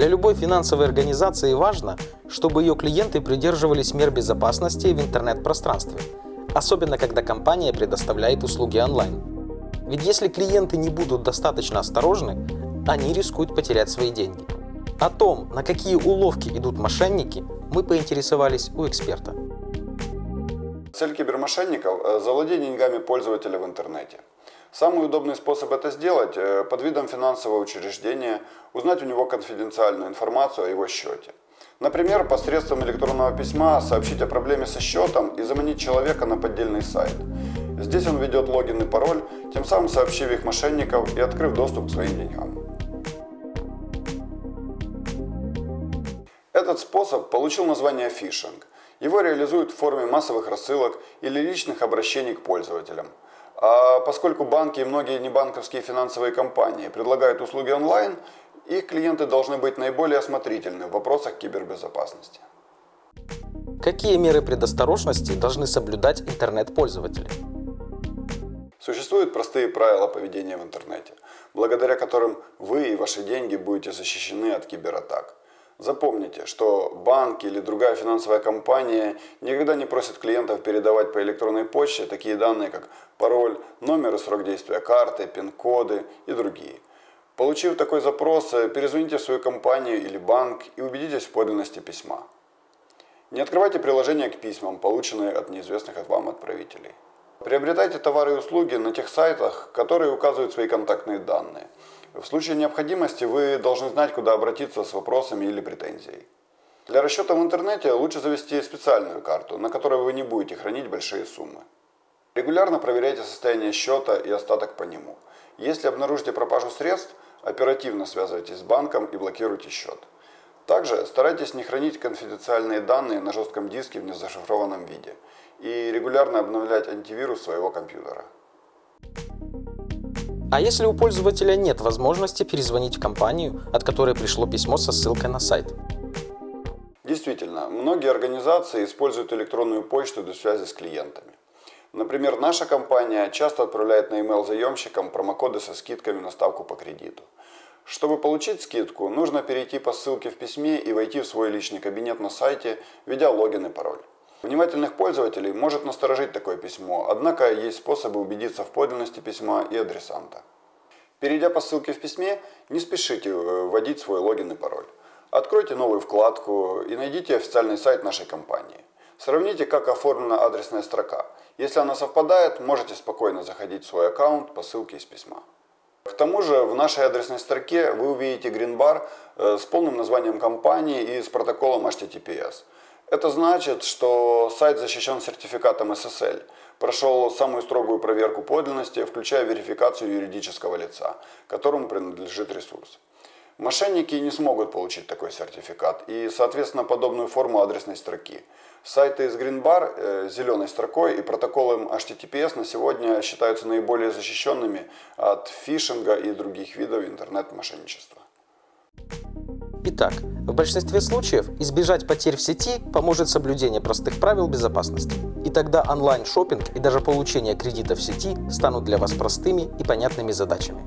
Для любой финансовой организации важно, чтобы ее клиенты придерживались мер безопасности в интернет-пространстве, особенно когда компания предоставляет услуги онлайн. Ведь если клиенты не будут достаточно осторожны, они рискуют потерять свои деньги. О том, на какие уловки идут мошенники, мы поинтересовались у эксперта. Цель кибермошенников – завладеть деньгами пользователя в интернете. Самый удобный способ это сделать э, – под видом финансового учреждения узнать у него конфиденциальную информацию о его счете. Например, посредством электронного письма сообщить о проблеме со счетом и заманить человека на поддельный сайт. Здесь он ведет логин и пароль, тем самым сообщив их мошенников и открыв доступ к своим деньгам. Этот способ получил название фишинг. Его реализуют в форме массовых рассылок или личных обращений к пользователям. А поскольку банки и многие небанковские финансовые компании предлагают услуги онлайн, их клиенты должны быть наиболее осмотрительны в вопросах кибербезопасности. Какие меры предосторожности должны соблюдать интернет-пользователи? Существуют простые правила поведения в интернете, благодаря которым вы и ваши деньги будете защищены от кибератак. Запомните, что банк или другая финансовая компания никогда не просят клиентов передавать по электронной почте такие данные, как пароль, номер и срок действия карты, пин-коды и другие. Получив такой запрос, перезвоните в свою компанию или банк и убедитесь в подлинности письма. Не открывайте приложения к письмам, полученные от неизвестных от вам отправителей. Приобретайте товары и услуги на тех сайтах, которые указывают свои контактные данные – в случае необходимости вы должны знать, куда обратиться с вопросами или претензией. Для расчета в интернете лучше завести специальную карту, на которой вы не будете хранить большие суммы. Регулярно проверяйте состояние счета и остаток по нему. Если обнаружите пропажу средств, оперативно связывайтесь с банком и блокируйте счет. Также старайтесь не хранить конфиденциальные данные на жестком диске в незашифрованном виде и регулярно обновлять антивирус своего компьютера. А если у пользователя нет возможности перезвонить в компанию, от которой пришло письмо со ссылкой на сайт? Действительно, многие организации используют электронную почту для связи с клиентами. Например, наша компания часто отправляет на email заемщикам промокоды со скидками на ставку по кредиту. Чтобы получить скидку, нужно перейти по ссылке в письме и войти в свой личный кабинет на сайте, введя логин и пароль. Внимательных пользователей может насторожить такое письмо, однако есть способы убедиться в подлинности письма и адресанта. Перейдя по ссылке в письме, не спешите э, вводить свой логин и пароль. Откройте новую вкладку и найдите официальный сайт нашей компании. Сравните, как оформлена адресная строка. Если она совпадает, можете спокойно заходить в свой аккаунт по ссылке из письма. К тому же в нашей адресной строке вы увидите гринбар э, с полным названием компании и с протоколом HTTPS. Это значит, что сайт защищен сертификатом SSL, прошел самую строгую проверку подлинности, включая верификацию юридического лица, которому принадлежит ресурс. Мошенники не смогут получить такой сертификат и, соответственно, подобную форму адресной строки. Сайты из Greenbar э, зеленой строкой и протоколом HTTPS на сегодня считаются наиболее защищенными от фишинга и других видов интернет-мошенничества. Итак, в большинстве случаев избежать потерь в сети поможет соблюдение простых правил безопасности. И тогда онлайн шопинг и даже получение кредита в сети станут для вас простыми и понятными задачами.